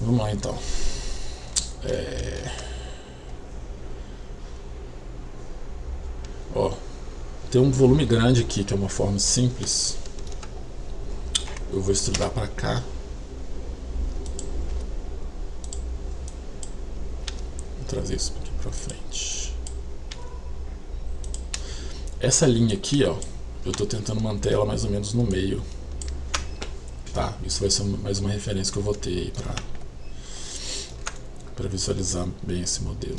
Vamos lá então. É... Ó, tem um volume grande aqui, que é uma forma simples. Eu vou estudar para cá. Vou trazer isso aqui para frente. Essa linha aqui, ó, eu estou tentando manter ela mais ou menos no meio. Tá, isso vai ser mais uma referência que eu vou ter aí para para visualizar bem esse modelo.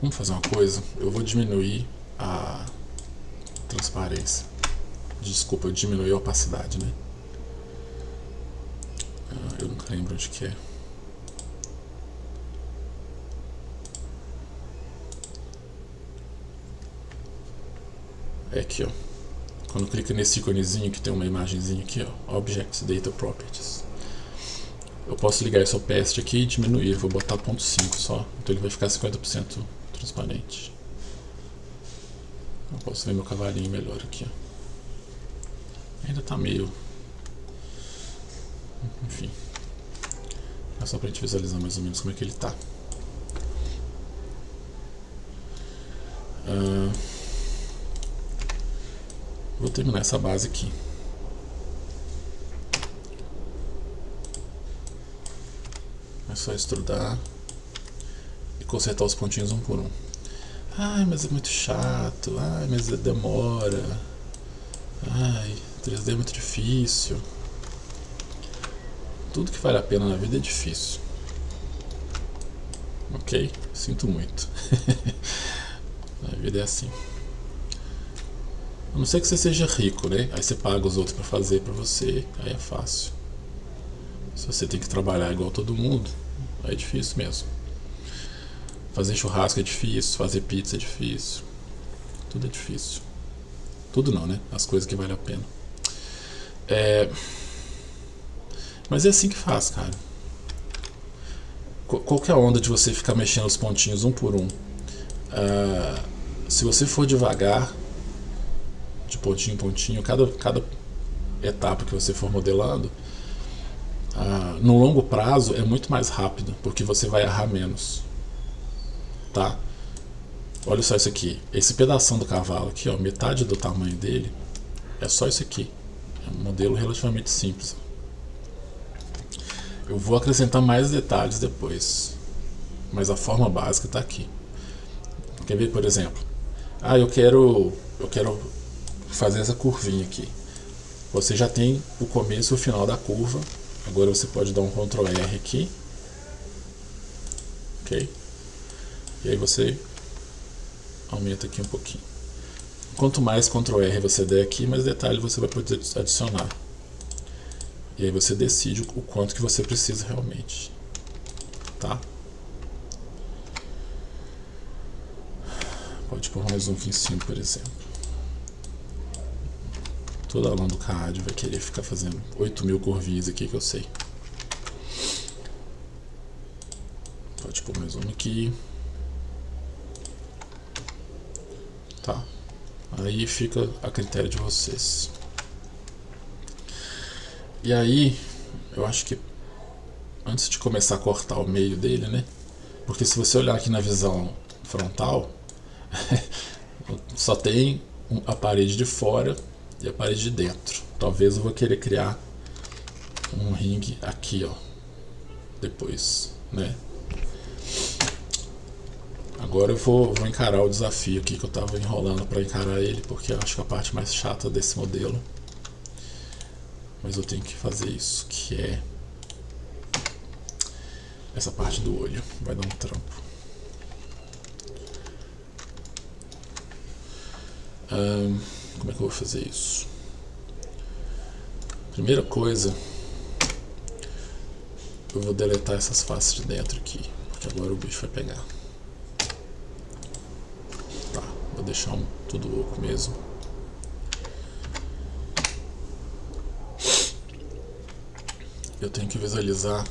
Vamos fazer uma coisa, eu vou diminuir a transparência. Desculpa, eu diminui a opacidade, né? Ah, eu nunca lembro onde que é. É aqui, ó. Quando clica nesse íconezinho que tem uma imagenzinha aqui, ó, Objects Data Properties. Eu posso ligar esse opacity aqui e diminuir, vou botar 0.5 só, então ele vai ficar 50% transparente. Eu posso ver meu cavalinho melhor aqui. Ainda tá meio... Enfim. É só pra gente visualizar mais ou menos como é que ele tá. Uh, vou terminar essa base aqui. Só estudar e consertar os pontinhos um por um. Ai, mas é muito chato. Ai, mas demora. Ai, 3D é muito difícil. Tudo que vale a pena na vida é difícil. Ok? Sinto muito. a vida é assim. A não ser que você seja rico, né? Aí você paga os outros para fazer para você, aí é fácil. Se você tem que trabalhar igual todo mundo, é difícil mesmo. Fazer churrasco é difícil, fazer pizza é difícil. Tudo é difícil. Tudo não, né? As coisas que valem a pena. É... Mas é assim que faz, cara. Qual que é a onda de você ficar mexendo os pontinhos um por um? Uh, se você for devagar, de pontinho em pontinho, cada, cada etapa que você for modelando, ah, no longo prazo é muito mais rápido, porque você vai errar menos. Tá? Olha só isso aqui. Esse pedaço do cavalo aqui, ó, metade do tamanho dele, é só isso aqui. É um modelo relativamente simples. Eu vou acrescentar mais detalhes depois. Mas a forma básica está aqui. Quer ver, por exemplo? Ah, eu quero, eu quero fazer essa curvinha aqui. Você já tem o começo e o final da curva Agora você pode dar um Ctrl R aqui. Ok? E aí você aumenta aqui um pouquinho. Quanto mais Ctrl R você der aqui, mais detalhe você vai poder adicionar. E aí você decide o quanto que você precisa realmente. Tá? Pode pôr mais um aqui em cima, por exemplo. Toda aluno do CAD vai querer ficar fazendo 8 mil curvinhas aqui que eu sei. Pode pôr mais um aqui. Tá. Aí fica a critério de vocês. E aí, eu acho que antes de começar a cortar o meio dele, né? Porque se você olhar aqui na visão frontal, só tem a parede de fora e a parede de dentro. Talvez eu vou querer criar um ringue aqui, ó, depois, né? Agora eu vou, vou encarar o desafio aqui que eu estava enrolando para encarar ele, porque eu acho que é a parte mais chata desse modelo. Mas eu tenho que fazer isso, que é essa parte do olho. Vai dar um trampo. Um, como é que eu vou fazer isso? Primeira coisa, eu vou deletar essas faces de dentro aqui, porque agora o bicho vai pegar. Tá, vou deixar um, tudo oco mesmo. Eu tenho que visualizar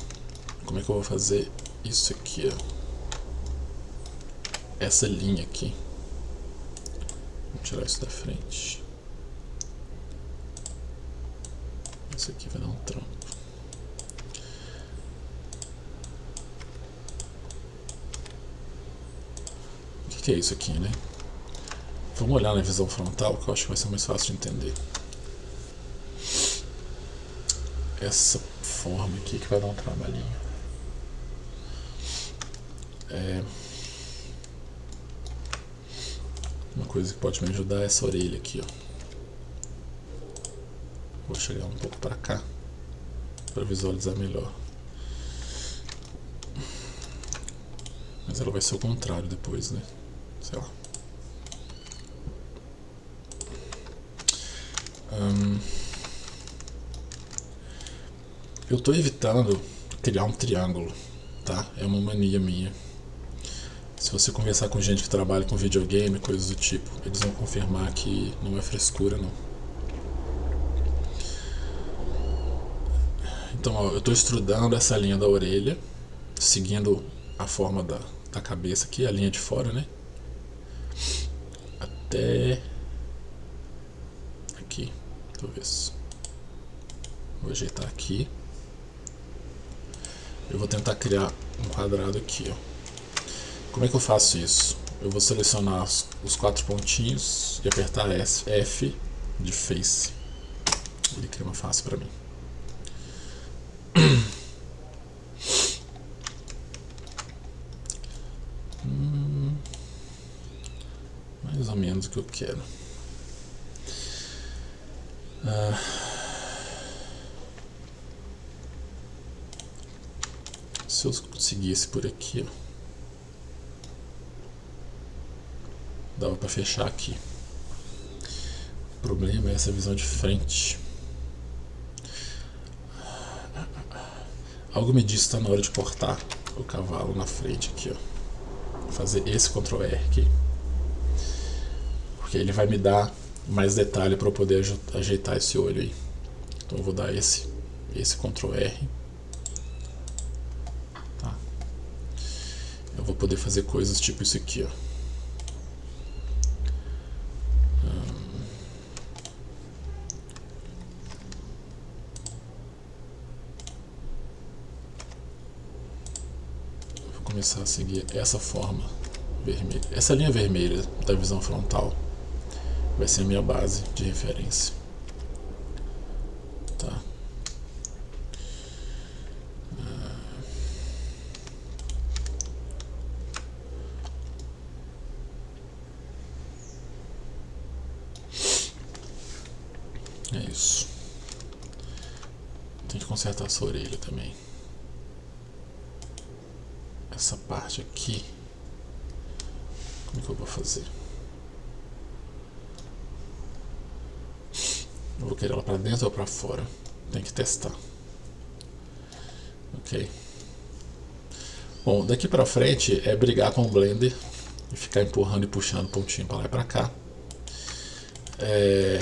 como é que eu vou fazer isso aqui, ó. Essa linha aqui. Vou tirar isso da frente. Isso aqui vai dar um trampo. O que, que é isso aqui, né? Vamos olhar na visão frontal, que eu acho que vai ser mais fácil de entender. Essa forma aqui que vai dar um trabalhinho. É... Uma coisa que pode me ajudar é essa orelha aqui, ó. Vou chegar um pouco para cá para visualizar melhor. Mas ela vai ser o contrário depois, né? Sei lá. Hum, eu estou evitando criar um triângulo, tá? É uma mania minha. Se você conversar com gente que trabalha com videogame, coisas do tipo, eles vão confirmar que não é frescura, não. Então, ó, eu estou estudando essa linha da orelha, seguindo a forma da, da cabeça aqui, a linha de fora, né? Até aqui, talvez. Vou ajeitar aqui. Eu vou tentar criar um quadrado aqui, ó. Como é que eu faço isso? Eu vou selecionar os, quatro pontinhos e apertar F de Face. Ele cria uma face para mim. Hum, mais ou menos o que eu quero. Ah, se eu conseguisse por aqui, ó, dava para fechar aqui. O problema é essa visão de frente. Algo me diz que está na hora de cortar o cavalo na frente aqui, ó. Vou fazer esse Ctrl R aqui. Porque ele vai me dar mais detalhe para eu poder ajeitar esse olho aí. Então eu vou dar esse, esse Ctrl R. Tá. Eu vou poder fazer coisas tipo isso aqui, ó. Começar a seguir essa forma vermelha. Essa linha vermelha da visão frontal vai ser a minha base de referência. Tá. É isso. Tem que consertar essa orelha também essa parte aqui, como que eu vou fazer? Eu vou querer ela para dentro ou para fora? Tem que testar. Ok. Bom, daqui para frente é brigar com o Blender e ficar empurrando e puxando pontinho para lá e para cá. É...